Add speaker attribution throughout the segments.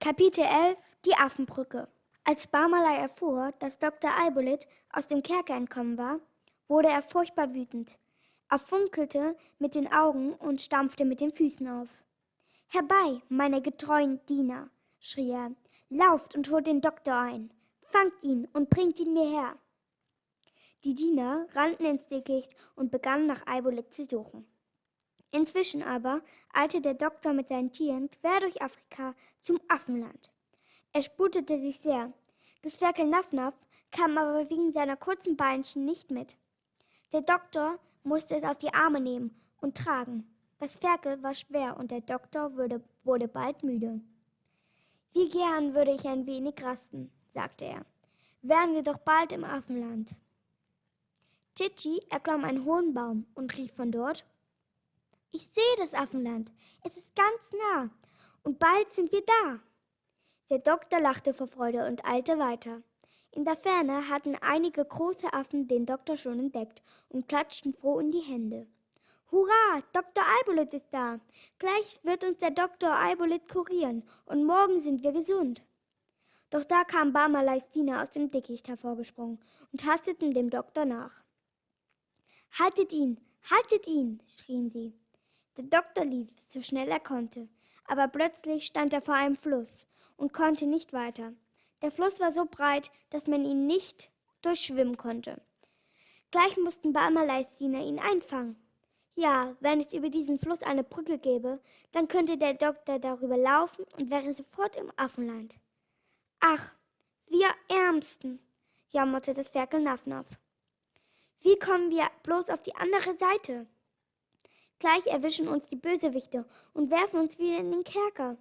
Speaker 1: Kapitel 11 Die Affenbrücke Als Barmalei erfuhr, dass Dr. Albolit aus dem Kerker entkommen war, wurde er furchtbar wütend. Er funkelte mit den Augen und stampfte mit den Füßen auf. Herbei, meine getreuen Diener, schrie er, lauft und holt den Doktor ein, fangt ihn und bringt ihn mir her. Die Diener rannten ins Dickicht und begannen nach Albolit zu suchen. Inzwischen aber eilte der Doktor mit seinen Tieren quer durch Afrika zum Affenland. Er sputete sich sehr. Das Ferkel Nafnaf kam aber wegen seiner kurzen Beinchen nicht mit. Der Doktor musste es auf die Arme nehmen und tragen. Das Ferkel war schwer und der Doktor wurde, wurde bald müde. Wie gern würde ich ein wenig rasten, sagte er. Wären wir doch bald im Affenland. Chichi erklomm einen hohen Baum und rief von dort ich sehe das Affenland. Es ist ganz nah. Und bald sind wir da. Der Doktor lachte vor Freude und eilte weiter. In der Ferne hatten einige große Affen den Doktor schon entdeckt und klatschten froh in die Hände. Hurra, Dr. Albolit ist da. Gleich wird uns der Doktor Albolit kurieren und morgen sind wir gesund. Doch da kam Barmaleis Diener aus dem Dickicht hervorgesprungen und hasteten dem Doktor nach. Haltet ihn, haltet ihn, schrien sie. Der Doktor lief, so schnell er konnte, aber plötzlich stand er vor einem Fluss und konnte nicht weiter. Der Fluss war so breit, dass man ihn nicht durchschwimmen konnte. Gleich mussten Barmaleis Diener ihn einfangen. Ja, wenn es über diesen Fluss eine Brücke gäbe, dann könnte der Doktor darüber laufen und wäre sofort im Affenland. Ach, wir Ärmsten, jammerte das Ferkel Nafnaf. Wie kommen wir bloß auf die andere Seite? Gleich erwischen uns die Bösewichte und werfen uns wieder in den Kerker.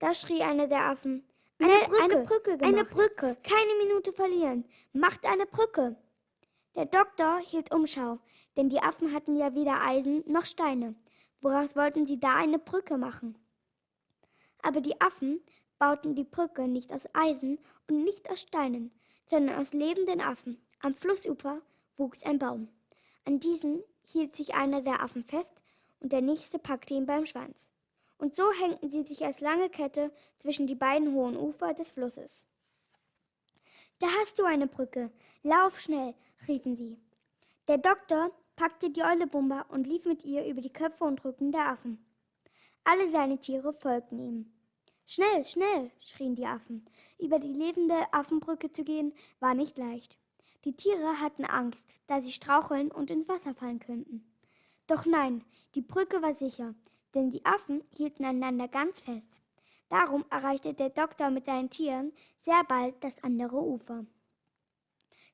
Speaker 1: Da schrie einer der Affen. Eine, eine Brücke, eine Brücke, gemacht. eine Brücke. Keine Minute verlieren. Macht eine Brücke. Der Doktor hielt Umschau, denn die Affen hatten ja weder Eisen noch Steine. Woraus wollten sie da eine Brücke machen? Aber die Affen bauten die Brücke nicht aus Eisen und nicht aus Steinen, sondern aus lebenden Affen. Am Flussufer wuchs ein Baum. An diesem hielt sich einer der Affen fest und der nächste packte ihn beim Schwanz. Und so hängten sie sich als lange Kette zwischen die beiden hohen Ufer des Flusses. Da hast du eine Brücke. Lauf schnell, riefen sie. Der Doktor packte die Eule Bumba und lief mit ihr über die Köpfe und Rücken der Affen. Alle seine Tiere folgten ihm. Schnell, schnell, schrien die Affen. Über die lebende Affenbrücke zu gehen, war nicht leicht. Die Tiere hatten Angst, da sie straucheln und ins Wasser fallen könnten. Doch nein, die Brücke war sicher, denn die Affen hielten einander ganz fest. Darum erreichte der Doktor mit seinen Tieren sehr bald das andere Ufer.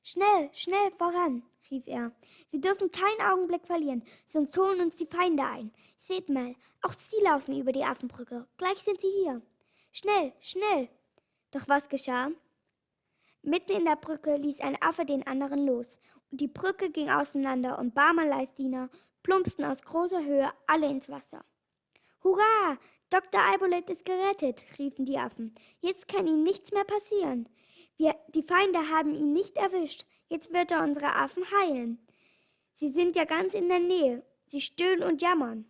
Speaker 1: Schnell, schnell voran, rief er. Wir dürfen keinen Augenblick verlieren, sonst holen uns die Feinde ein. Seht mal, auch sie laufen über die Affenbrücke. Gleich sind sie hier. Schnell, schnell. Doch was geschah? Mitten in der Brücke ließ ein Affe den anderen los, und die Brücke ging auseinander und Barmaleis Diener plumpsten aus großer Höhe alle ins Wasser. Hurra! Dr. Albolet ist gerettet, riefen die Affen. Jetzt kann ihm nichts mehr passieren. Wir, die Feinde haben ihn nicht erwischt. Jetzt wird er unsere Affen heilen. Sie sind ja ganz in der Nähe. Sie stöhnen und jammern.